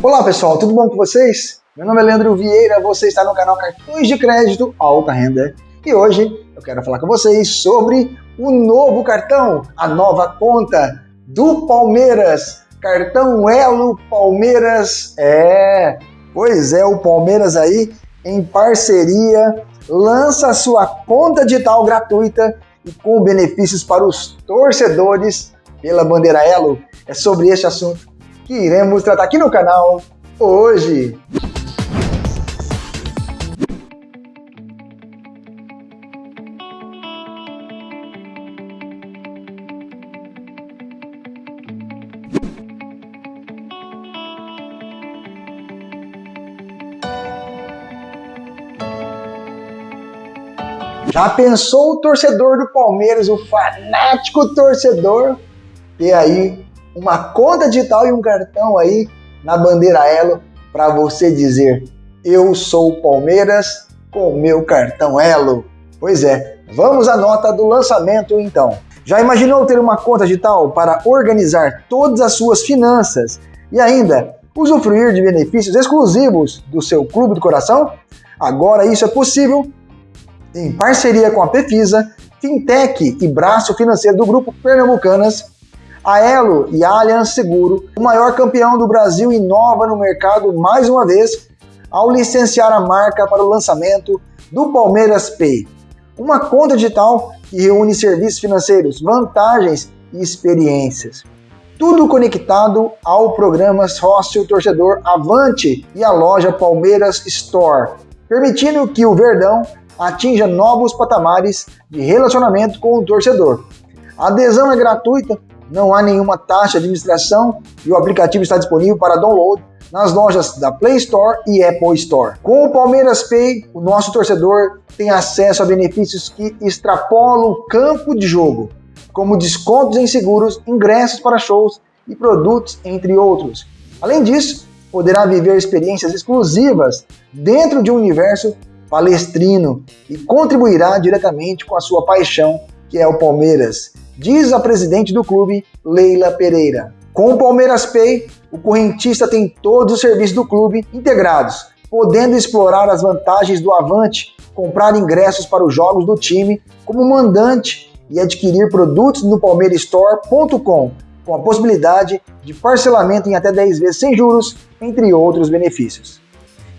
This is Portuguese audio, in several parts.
Olá pessoal, tudo bom com vocês? Meu nome é Leandro Vieira, você está no canal Cartões de Crédito Alta Renda e hoje eu quero falar com vocês sobre o novo cartão, a nova conta do Palmeiras, cartão Elo Palmeiras. É, pois é, o Palmeiras aí em parceria lança sua conta digital gratuita e com benefícios para os torcedores pela bandeira Elo. É sobre este assunto que iremos tratar aqui no canal hoje. Já pensou o torcedor do Palmeiras, o fanático torcedor, ter aí uma conta digital e um cartão aí na bandeira Elo para você dizer eu sou Palmeiras com meu cartão Elo? Pois é, vamos à nota do lançamento então. Já imaginou ter uma conta digital para organizar todas as suas finanças e ainda usufruir de benefícios exclusivos do seu clube do coração? Agora isso é possível em parceria com a Pefisa, Fintech e braço financeiro do Grupo Pernambucanas, a Elo e a Allianz Seguro, o maior campeão do Brasil, inova no mercado mais uma vez ao licenciar a marca para o lançamento do Palmeiras Pay, uma conta digital que reúne serviços financeiros, vantagens e experiências. Tudo conectado ao programa Sócio Torcedor Avante e a loja Palmeiras Store, permitindo que o Verdão atinja novos patamares de relacionamento com o torcedor. A adesão é gratuita, não há nenhuma taxa de administração e o aplicativo está disponível para download nas lojas da Play Store e Apple Store. Com o Palmeiras Pay, o nosso torcedor tem acesso a benefícios que extrapolam o campo de jogo, como descontos em seguros, ingressos para shows e produtos, entre outros. Além disso, poderá viver experiências exclusivas dentro de um universo palestrino e contribuirá diretamente com a sua paixão, que é o Palmeiras, diz a presidente do clube, Leila Pereira. Com o Palmeiras Pay, o correntista tem todos os serviços do clube integrados, podendo explorar as vantagens do Avante, comprar ingressos para os jogos do time como mandante e adquirir produtos no palmeirastore.com, com a possibilidade de parcelamento em até 10 vezes sem juros, entre outros benefícios.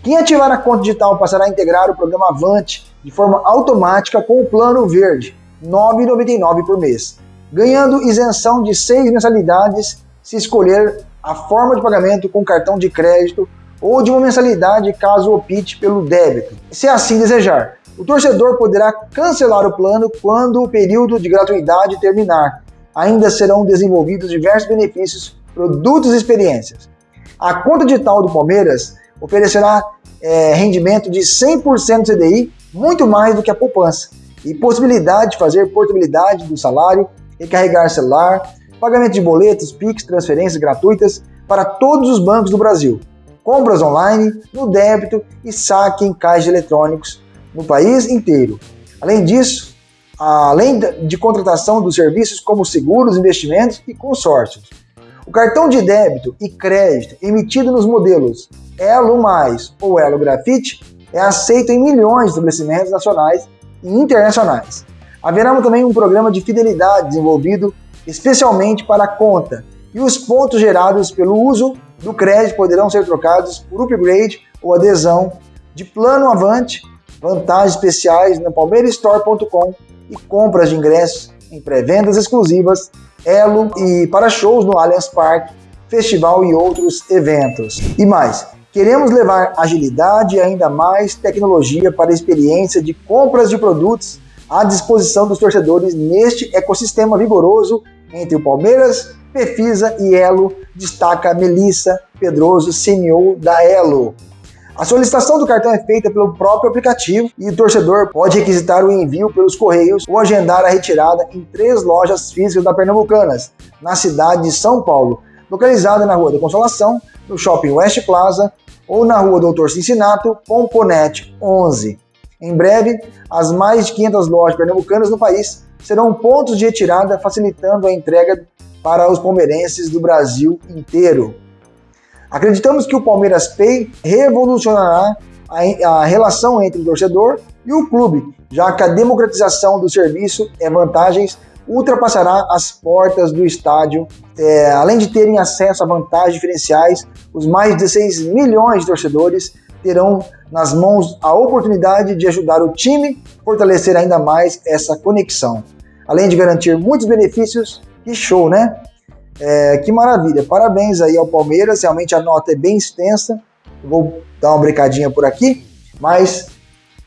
Quem ativar a conta digital passará a integrar o programa Avante de forma automática com o Plano Verde, R$ 9,99 por mês, ganhando isenção de seis mensalidades se escolher a forma de pagamento com cartão de crédito ou de uma mensalidade caso opte pelo débito. Se assim desejar, o torcedor poderá cancelar o plano quando o período de gratuidade terminar. Ainda serão desenvolvidos diversos benefícios, produtos e experiências. A conta digital do Palmeiras oferecerá é, rendimento de 100% CDI, muito mais do que a poupança, e possibilidade de fazer portabilidade do salário, recarregar celular, pagamento de boletos, PIX, transferências gratuitas para todos os bancos do Brasil, compras online, no débito e saque em caixas eletrônicos no país inteiro. Além disso, além de contratação dos serviços como seguros, investimentos e consórcios. O cartão de débito e crédito emitido nos modelos Elo Mais ou Elo Grafite é aceito em milhões de estabelecimentos nacionais e internacionais. Haverá também um programa de fidelidade desenvolvido especialmente para a conta, e os pontos gerados pelo uso do crédito poderão ser trocados por upgrade ou adesão de plano avante, vantagens especiais no palmeirastore.com e compras de ingressos em pré-vendas exclusivas, Elo e para shows no Allianz Parque, festival e outros eventos. E mais, Queremos levar agilidade e ainda mais tecnologia para a experiência de compras de produtos à disposição dos torcedores neste ecossistema vigoroso entre o Palmeiras, Pefisa e Elo, destaca Melissa Pedroso, CEO da Elo. A solicitação do cartão é feita pelo próprio aplicativo e o torcedor pode requisitar o envio pelos correios ou agendar a retirada em três lojas físicas da Pernambucanas, na cidade de São Paulo, localizada na Rua da Consolação, no Shopping West Plaza ou na Rua Doutor Cincinato, Pomponete 11. Em breve, as mais de 500 lojas pernambucanas no país serão pontos de retirada, facilitando a entrega para os palmeirenses do Brasil inteiro. Acreditamos que o Palmeiras Pay revolucionará a, relação entre o torcedor e o clube, já que a democratização do serviço é vantagens ultrapassará as portas do estádio. É, além de terem acesso a vantagens diferenciais, os mais de 16 milhões de torcedores terão nas mãos a oportunidade de ajudar o time a fortalecer ainda mais essa conexão. Além de garantir muitos benefícios, que show, né? É, que maravilha! Parabéns aí ao Palmeiras, realmente a nota é bem extensa. Eu vou dar uma brincadinha por aqui, mas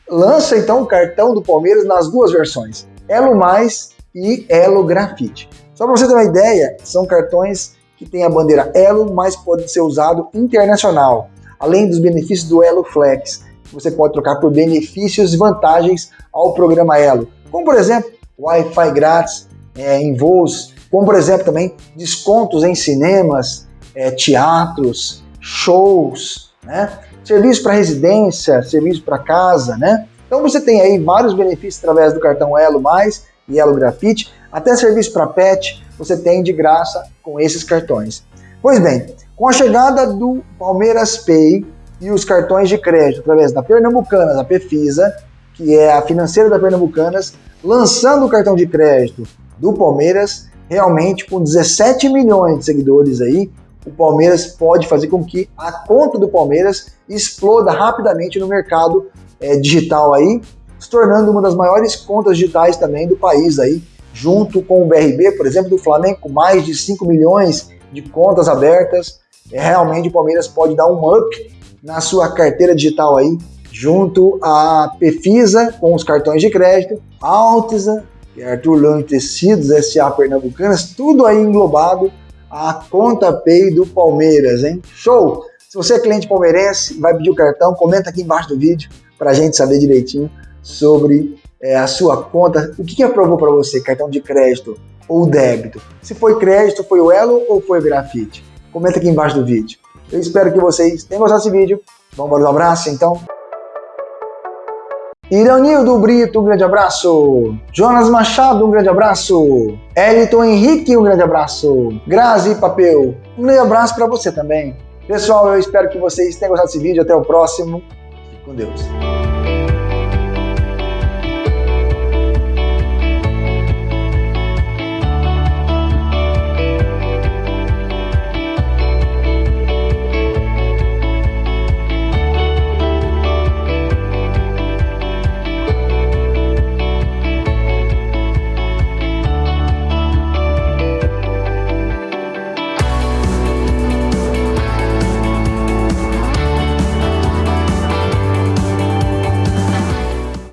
lança então o cartão do Palmeiras nas duas versões, Elo Mais e Elo Grafite. Só para você ter uma ideia, são cartões que têm a bandeira Elo, mas pode ser usado internacional, além dos benefícios do Elo Flex. Você pode trocar por benefícios e vantagens ao programa Elo, como por exemplo, Wi-Fi grátis é, em voos, como por exemplo também descontos em cinemas, é, teatros, shows, né? serviço para residência, serviço para casa, né? Então você tem aí vários benefícios através do cartão Elo Mais e Elo Grafite, até serviço para pet você tem de graça com esses cartões. Pois bem, com a chegada do Palmeiras Pay e os cartões de crédito através da Pernambucanas, a Pefisa, que é a financeira da Pernambucanas, lançando o cartão de crédito do Palmeiras, realmente com 17 milhões de seguidores aí, o Palmeiras pode fazer com que a conta do Palmeiras exploda rapidamente no mercado é, digital aí, se tornando uma das maiores contas digitais também do país aí, junto com o BRB, por exemplo, do Flamengo, com mais de 5 milhões de contas abertas. Realmente o Palmeiras pode dar um up na sua carteira digital aí, junto à Pefisa, com os cartões de crédito, Altisa, que é Arthur Leão Tecidos, SA Pernambucanas, tudo aí englobado a conta Pay do Palmeiras, hein? Show! Se você é cliente palmeirense, vai pedir o cartão, comenta aqui embaixo do vídeo para a gente saber direitinho sobre é, a sua conta. O que, que aprovou para você? Cartão de crédito ou débito? Se foi crédito, foi o Elo ou foi o Grafite? Comenta aqui embaixo do vídeo. Eu espero que vocês tenham gostado desse vídeo. Vamos para um abraço, então? Iranildo Brito, um grande abraço. Jonas Machado, um grande abraço. Eliton Henrique, um grande abraço. Grazi Papel, um grande abraço para você também. Pessoal, eu espero que vocês tenham gostado desse vídeo. Até o próximo. Fique com Deus.